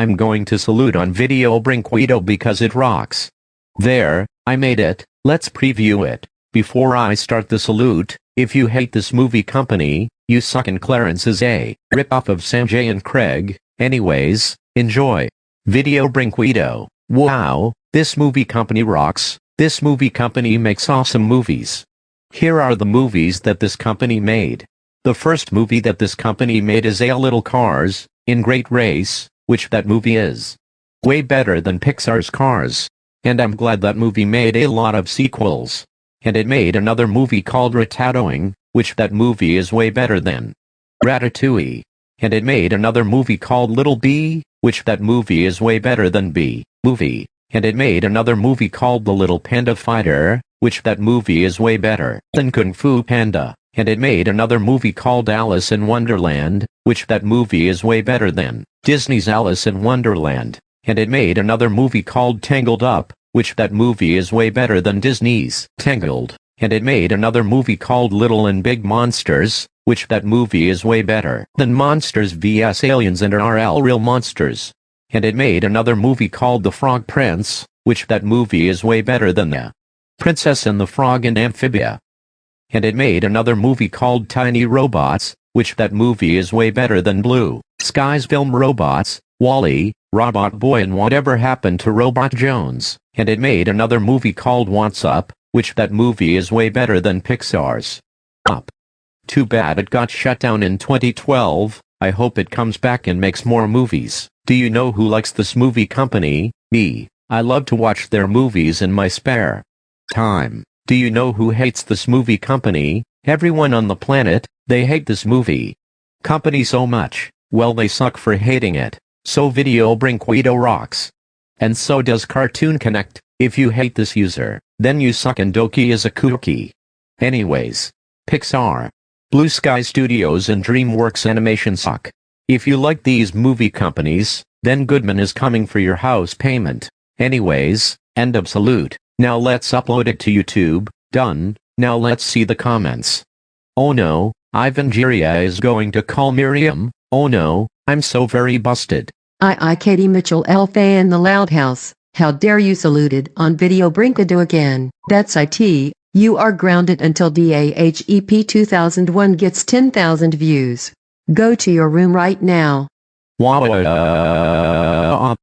I'm going to salute on Video Brinquedo because it rocks. There, I made it, let's preview it. Before I start the salute, if you hate this movie company, you suck and Clarence is a rip-off of Sanjay and Craig, anyways, enjoy. Video Brinquedo. Wow, this movie company rocks, this movie company makes awesome movies. Here are the movies that this company made. The first movie that this company made is A Little Cars, in Great Race, which that movie is. Way better than Pixar's Cars. And I'm glad that movie made a lot of sequels. And it made another movie called Ratatoing, which that movie is way better than Ratatouille. And it made another movie called Little Bee, which that movie is way better than Bee movie. And it made another movie called The Little Panda Fighter, which that movie is way better than Kung Fu Panda. And it made another movie called Alice in Wonderland, which that movie is way better than Disney's Alice in Wonderland. And it made another movie called Tangled Up, which that movie is way better than Disney's Tangled. And it made another movie called Little and Big Monsters, which that movie is way better than Monsters vs. Aliens and RL Real Monsters. And it made another movie called The Frog Prince, which that movie is way better than The Princess and the Frog and Amphibia. And it made another movie called Tiny Robots, which that movie is way better than Blue Skies film Robots, WALL-E, Robot Boy and Whatever Happened to Robot Jones. And it made another movie called What's Up, which that movie is way better than Pixar's Up. Too bad it got shut down in 2012, I hope it comes back and makes more movies. Do you know who likes this movie company? Me. I love to watch their movies in my spare time. Do you know who hates this movie company? Everyone on the planet, they hate this movie company so much. Well they suck for hating it. So Video Brinquedo rocks. And so does Cartoon Connect. If you hate this user, then you suck and Doki is a kooky. Anyways. Pixar. Blue Sky Studios and DreamWorks Animation suck. If you like these movie companies, then Goodman is coming for your house payment. Anyways, end of salute. Now let's upload it to YouTube. Done. Now let's see the comments. Oh no, Ivan Jiria is going to call Miriam. Oh no, I'm so very busted. I I Katie Mitchell Alpha in the Loud House. How dare you saluted on video Brinquedo again. That's IT. You are grounded until DAHEP 2001 gets 10,000 views. Go to your room right now. Wow.